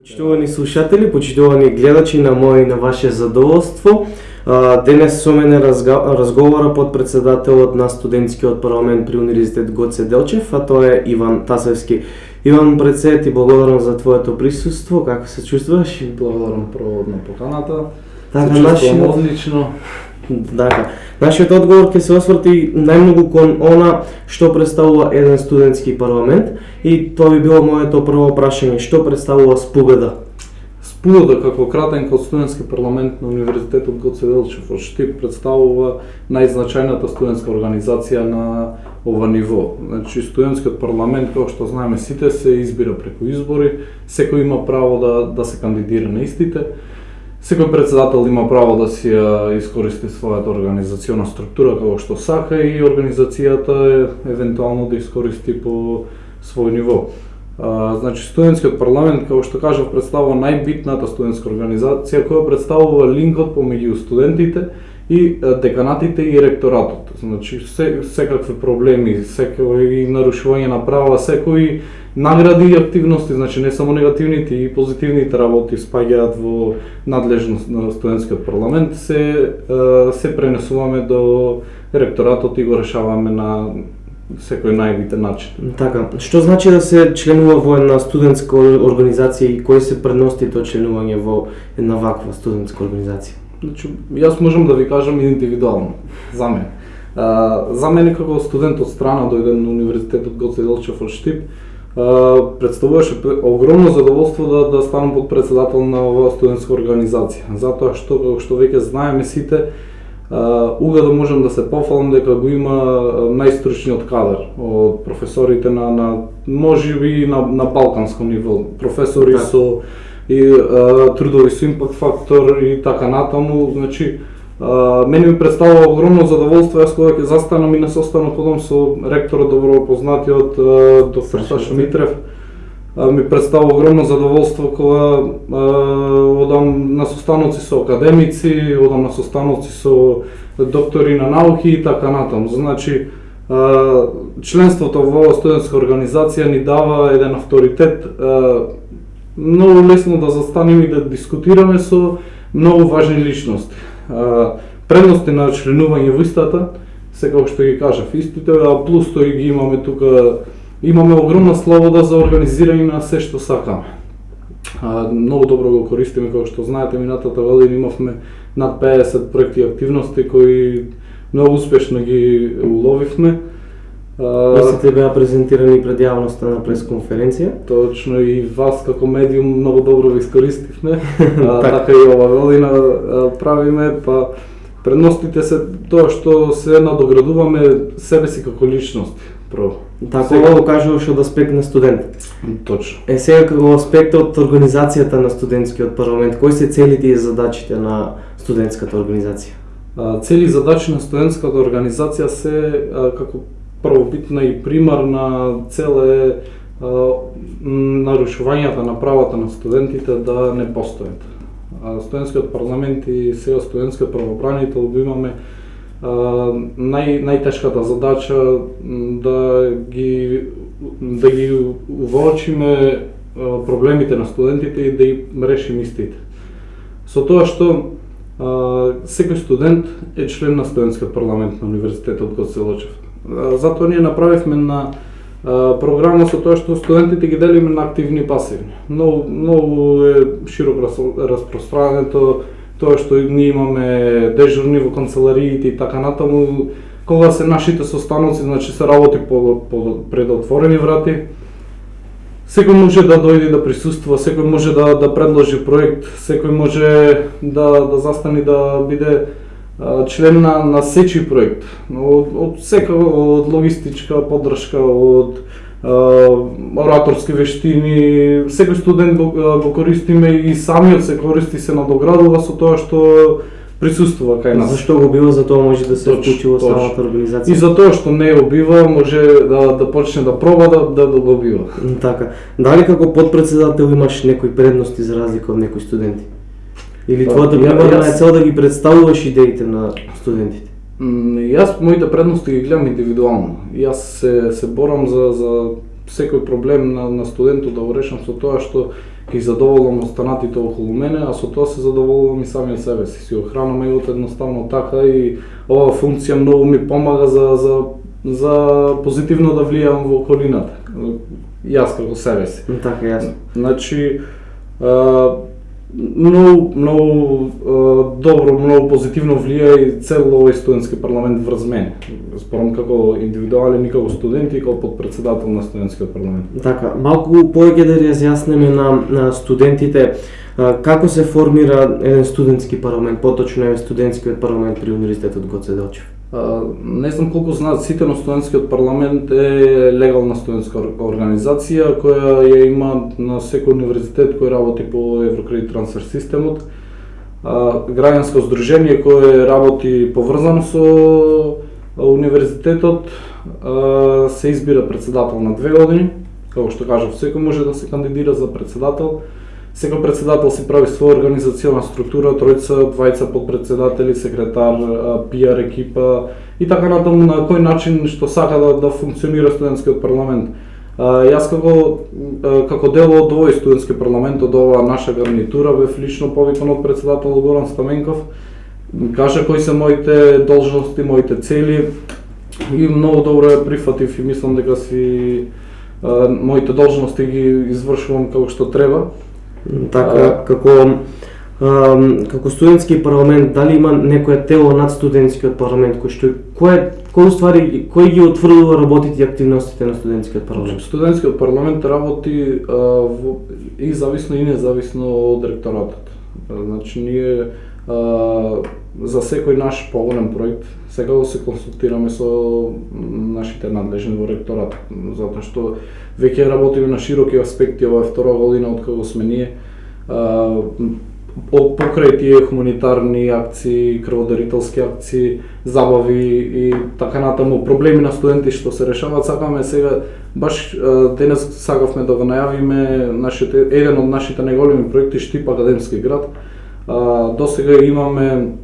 Почитувани слушатели, почитувани гледачи на мој и на ваше задоволство, денес со мене разговара под председателот на студентскиот парламент при Универзитет Гоце Делчев, а тоа е Иван Тасевски. Иван председ и благодарам за твоето присуство. Како се чувствуваш? Благодарам прво на поканата. Така, се чувствувам одлично. Така. Нашиот одговор ќе се осврти најмногу кон она што представува еден студентски парламент и тоа би било моето прво прашање, што представува Спубеда? Спубеда како кратен код студентски парламент на Универзитетот Гоце Делчев во Штип представува најзначајната студентска организација на ова ниво. Значи студентскиот парламент, како што знаеме сите, се избира преку избори, секој има право да да се кандидира на истите Секој председател има право да си ја искористи својата организациона структура како што сака и организацијата е, евентуално да искористи по свој ниво. А, значи студентскиот парламент, како што кажав, представува најбитната студентска организација која представува линкот помеѓу студентите и деканатите и ректоратот. Значи се, секакви проблеми, секои нарушување на права, секои награди и активности, значи не само негативните и позитивните работи спаѓаат во надлежност на студентскиот парламент, се се пренесуваме до ректоратот и го решаваме на секој најбитен начин. Така, што значи да се членува во една студентска организација и кои се предности тоа членување во една ваква студентска организација? Значи, јас можам да ви кажам индивидуално, за мене. А, за мене како студент од страна дојден на Универзитетот Гоце Делчев од Штип, представуваше огромно задоволство да да станам под председател на оваа студентска организација, затоа што како што веќе знаеме сите, уга да можам да се пофалам дека го има најстручниот кадар од професорите на на можеби на на балканско ниво, професори да. со и а, трудови со импакт фактор и така натаму, значи мене ми представува огромно задоволство јас кога ќе застанам и на состанок одам со ректорот добро познатиот доктор Саша Митрев. Ми представува огромно задоволство кога одам на состаноци со академици, одам на состаноци со доктори на науки и така натаму. Значи членството во студентска организација ни дава еден авторитет многу лесно да застанеме и да дискутираме со многу важни личности предности на членување во истата, се што ги кажав, истите, а плюс тој ги имаме тука, имаме огромна слобода за организирање на се што сакаме. А, многу добро го користиме, како што знаете, минатата година имавме над 50 проекти и активности кои многу успешно ги уловивме. Истите беа презентирани пред јавноста на пресконференција. Точно и вас како медиум многу добро ви искористивме. а, така и ова година правиме, па предностите се тоа што се надоградуваме себе си како личност. Про. Така сега... го кажуваш од аспект на студент. Точно. Е сега како аспект од организацијата на студентскиот парламент, кои се целите и задачите на студентската организација? Цели задачи на студентската организација се како првобитна и примарна цел е нарушувањата на правата на студентите да не постојат. Студентскиот парламент и сега студентскиот правобранител го имаме нај, најтешката задача да ги да ги уволчиме проблемите на студентите и да ги решим истите. Со тоа што секој студент е член на студентскиот парламент на Универзитетот Гоце Лочев. Затоа ние направивме на програма со тоа што студентите ги делиме на активни и пасивни. Многу, многу е широко распространето тоа што ние имаме дежурни во канцелариите и така натаму, кога се нашите состаноци, значи се работи по, по пред отворени врати, секој може да дојде да присуства, секој може да, да предложи проект, секој може да, да застани да биде член на, на сечи проект, од, од сека, од логистичка поддршка, од ораторски вештини, секој студент го, го користиме и самиот се користи се надоградува со тоа што присуствува кај нас. Зашто го бива, за тоа може да се вклучи во самата организација. И за тоа што не го бива, може да да почне да проба да да, да го бива. Така. Дали како подпредседател имаш некои предности за разлика од некои студенти? Или па, твојата примарна е цел да ги представуваш идеите на студентите? Јас моите предности ги гледам индивидуално. Јас се, се борам за, за секој проблем на, на студентот да го решам со тоа што ги задоволам останатите околу мене, а со тоа се задоволувам и самиот себе си. Си охранам егот едноставно така и оваа функција многу ми помага за, за, за позитивно да влијам во околината. Јас како себе си. Така, јасно. Значи, а, многу, многу добро, многу позитивно влија и цел овој студентски парламент врз мене. Спорам како индивидуален и како студент и како подпредседател на студентскиот парламент. Така, малку повеќе да разјаснеме на, на студентите како се формира еден студентски парламент, поточно е студентскиот парламент при Универзитетот Гоце Делчев. Не знам колку знаат сите, но студентскиот парламент е легална студентска организација која ја има на секој универзитет кој работи по Еврокредит трансфер системот. Граѓанско здружение кое работи поврзано со универзитетот се избира председател на две години. Како што кажав, секој може да се кандидира за председател Секој председател си прави своја организациона структура, тројца, двајца подпредседатели, секретар, пиар екипа и така натаму на кој начин што сака да, да функционира студентскиот парламент. Јас како како дел од овој студентски парламент, од оваа наша гарнитура, бев лично повикан од председател Горан Стаменков, кажа кои се моите должности, моите цели и многу добро ја прифатив и мислам дека си моите должности ги извршувам како што треба. Така, а, како а, како студентски парламент, дали има некое тело над студентскиот парламент кој што кој кој ствари кој ги утврдува работите и активностите на студентскиот парламент? Значи, студентскиот парламент работи а, во, и зависно и независно од ректоратот. Значи ние а, за секој наш поголем проект го се консултираме со нашите надлежни во ректорат, затоа што веќе работиме на широки аспекти, ова е втора година од кога сме ние. Покрај тие хуманитарни акции, крводарителски акции, забави и така натаму проблеми на студенти што се решаваат, сакаме сега баш денес сакавме да го најавиме нашите еден од нашите најголеми проекти Штип академски град. До сега имаме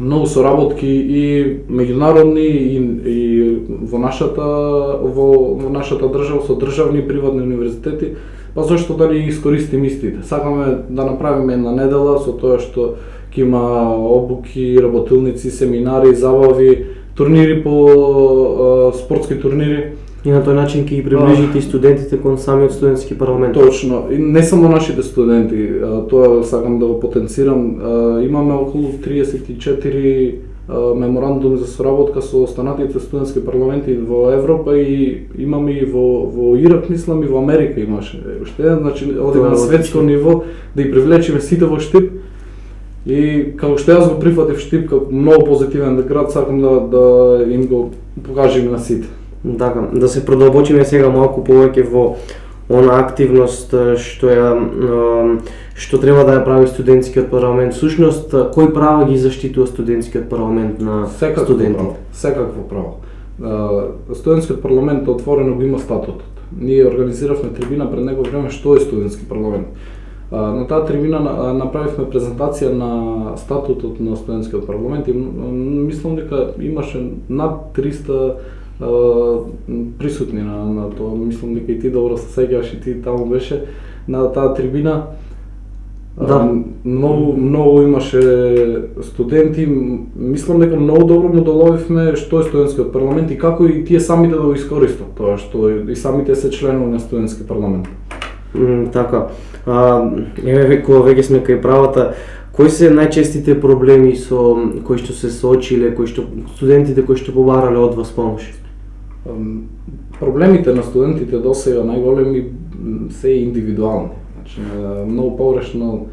многу соработки и меѓународни и, и во нашата во, во нашата држава со државни и приватни универзитети, па зошто да не искористим истите. Сакаме да направиме една недела со тоа што ќе има обуки, работилници, семинари, забави, турнири по спортски турнири И на тој начин ќе ги приближите и студентите кон самиот студентски парламент. Точно. И не само нашите студенти, тоа сакам да го потенцирам. Имаме околу 34 меморандум за соработка со останатите студентски парламенти во Европа и имаме и во во Ирак, мислам и во Америка имаше. Уште еден, значи одиме на светско ниво да ги привлечеме сите во Штип. И како што јас го прифатив Штип како многу позитивен град, сакам да да им го покажеме на сите. Така, да се продолбочиме сега малку повеќе во она активност што ја што треба да ја прави студентскиот парламент. Сушност, кој права ги заштитува студентскиот парламент на Секакво студентите? Право. Секакво право. Студентскиот парламент отворено го има статутот. Ние организиравме трибина пред него време што е студентски парламент. На таа трибина направивме презентација на статутот на студентскиот парламент и мислам дека имаше над 300 присутни на, на тоа. Мислам дека и ти добро се сеќаваш и ти таму беше на таа трибина. Да. многу многу имаше студенти. Мислам дека многу добро му доловивме што е студентскиот парламент и како и тие самите да го искористат тоа што и самите се членови на студентски парламент. Mm, така. А, еве кога веќе сме кај правата, Кои се најчестите проблеми со кои што се соочиле, кои што студентите кои што побарале од вас помош? Проблемите на студентите до сега најголеми се индивидуални. Значи, многу погрешно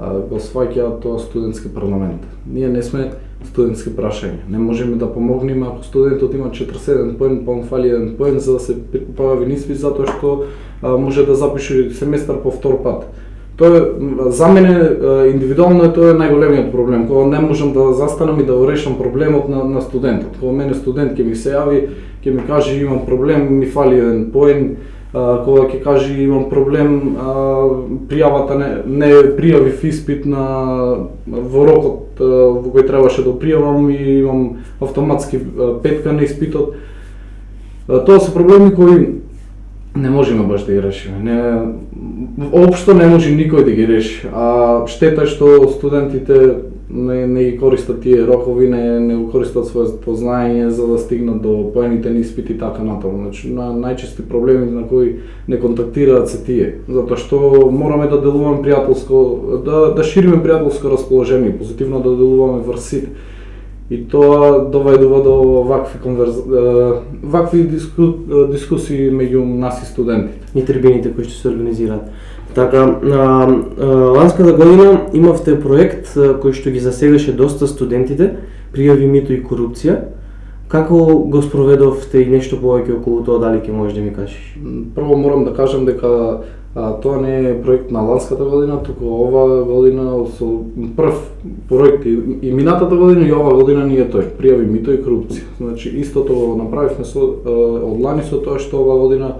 го сваќаат тоа студентски парламент. Ние не сме студентски прашања. Не можеме да помогнеме ако студентот има 47 поен, па он фали еден поен за да се појави ниспит затоа што може да запише семестар по втор пат. Тоа за мене индивидуално е тоа е најголемиот проблем, кога не можам да застанам и да решам проблемот на, на студентот. Кога мене студент ќе ми се јави, ќе ми каже имам проблем, ми фали еден поен, кога ќе каже имам проблем, пријавата не, не пријавив испит на во рокот во кој требаше да пријавам и имам автоматски петка на испитот. Тоа се проблеми кои не можеме баш да ги решиме. Не, општо не може никој да ги реши. А штета е што студентите не, не ги користат тие рокови, не, не го користат своје познаење за да стигнат до поените испити и така натаму. Значи, на најчести проблеми на кои не контактираат се тие, затоа што мораме да делуваме пријателско, да, да шириме пријателско расположение, позитивно да делуваме врз сите и тоа доведува до вакви конверз... вакви диску... дискусии меѓу нас и студентите. И трибините кои што се организираат. Така, а, а, ланската година имавте проект кој што ги засегаше доста студентите, пријави мито и корупција. Како го спроведовте и нешто повеќе околу тоа, дали ќе можеш да ми кажеш? Прво морам да кажам дека А, тоа не е проект на ланската година, туку ова година со прв проект и, и минатата година и ова година ние е тој, пријави мито и корупција. Значи истото го направивме со од лани со тоа што ова година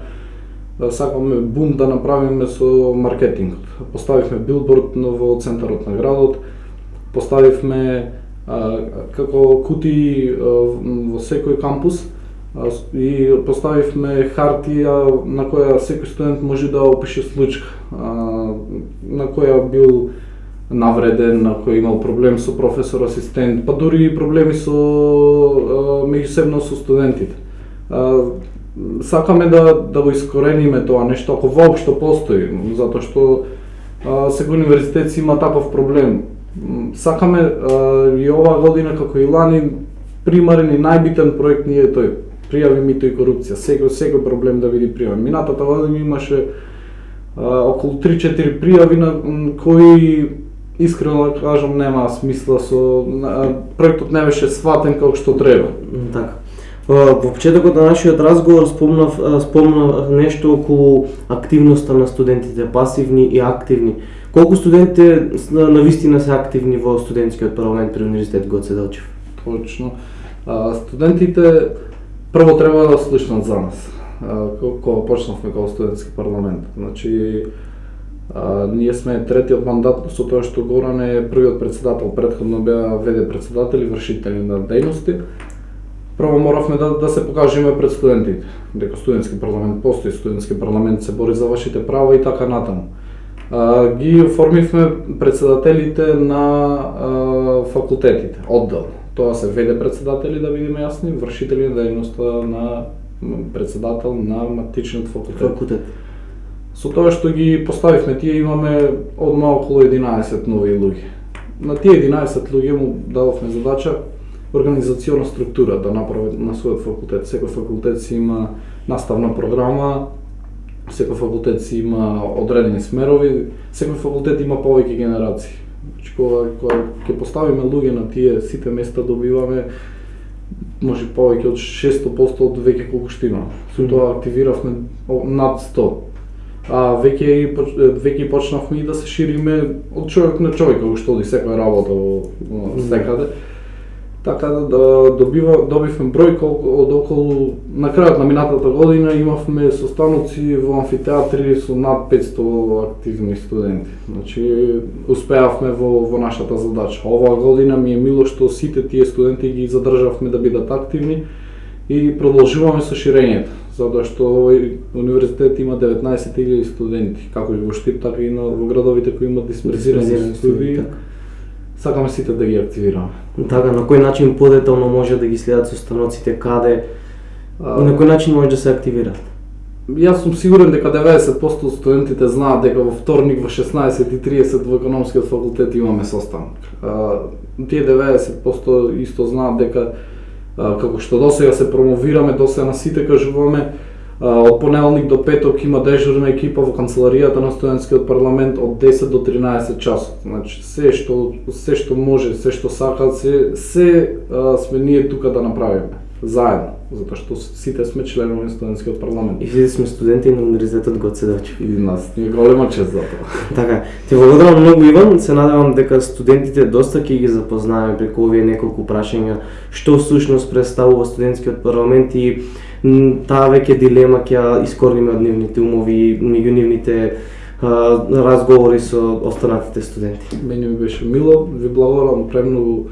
сакаме бум да направиме со маркетингот. Поставивме билборд во центарот на градот, поставивме а, како кути во секој кампус и поставивме хартија на која секој студент може да опише случка на која бил навреден, на кој имал проблем со професор, асистент, па дури и проблеми со меѓусебно со студентите. Сакаме да да го искорениме тоа нешто ако воопшто постои, затоа што секој универзитет има таков проблем. Сакаме и оваа година како и лани примарен и најбитен проект ни е тој пријави мито и корупција, секој секој проблем да биде пријавен. Минатата година имаше а, околу 3-4 пријави на кои искрено да кажам нема смисла со проектот не беше сватен како што треба. Така. Во почетокот на нашиот разговор спомнав, спомнав нешто околу активноста на студентите, пасивни и активни. Колку студентите на вистина се активни во студентскиот парламент при Универзитет Гоце Делчев? Точно. А, студентите прво треба да слушнат за нас. Кога почнавме како студентски парламент. Значи, а, ние сме третиот мандат со тоа што Горан е првиот председател, предходно беа веде председатели, вршители на дејности. Прво моравме да, да се покажеме пред студентите, дека студентски парламент постои, студентски парламент се бори за вашите права и така натаму. А, ги оформивме председателите на а, факултетите, одделно тоа се веде председатели, да бидеме јасни, вршители на дејноста на председател на матичниот факултет. Факултет. Со тоа што ги поставивме, тие имаме одма околу 11 нови луѓе. На тие 11 луѓе му дадовме задача организациона структура да направи на својот факултет. Секој факултет си има наставна програма, секој факултет си има одредени смерови, секој факултет има повеќе генерации кога, кога ќе поставиме луѓе на тие сите места, добиваме може повеќе од 600% од веќе колку што има. Со тоа активиравме над 100. А веќе веќе почнавме и да се шириме од човек на човек, како што оди секоја работа во секаде. Mm -hmm Така да, да добива, добивме број колку, од околу, на крајот на минатата година имавме состаноци во амфитеатри со над 500 активни студенти. Значи, успеавме во, во нашата задача. Оваа година ми е мило што сите тие студенти ги задржавме да бидат активни и продолжуваме со ширењето, затоа што овој универзитет има 19.000 студенти, како и во Штип, така и на, во градовите кои имат дисперзирани студии. Така сакаме сите да ги активираме. Така, на кој начин подетално може да ги следат состаноците, каде, а, и на кој начин може да се активираат? Јас сум сигурен дека 90% од студентите знаат дека во вторник во 16:30 во економскиот факултет имаме состанок. Тие 90% исто знаат дека како што досега се промовираме, досега на сите кажуваме Од понеделник до петок има дежурна екипа во канцеларијата на студентскиот парламент од 10 до 13 часот. Значи се што се што може, се што сака, се се а, сме ние тука да направиме заедно, затоа што сите сме членови на студентскиот парламент. И сите сме студенти на Универзитетот Гоце Делчев. И нас ни е голема чест за тоа. така, ти благодарам многу Иван, се надевам дека студентите доста ќе ги запознаеме преку овие неколку прашања што всушност представува студентскиот парламент и таа веќе дилема ќе ја искорниме од нивните умови, меѓу нивните разговори со останатите студенти. Мене ми беше мило, ви благодарам премногу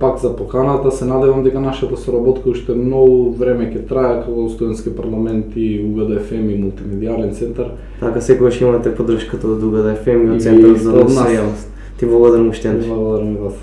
пак за поканата. Се надевам дека нашата соработка уште многу време ќе трае како студентски парламент и УГДФМ и мултимедијален центар. Така секогаш имате поддршката од УГДФМ и И од Центарот за носејалност. Ти благодарам уште еднаш. Благодарам и вас.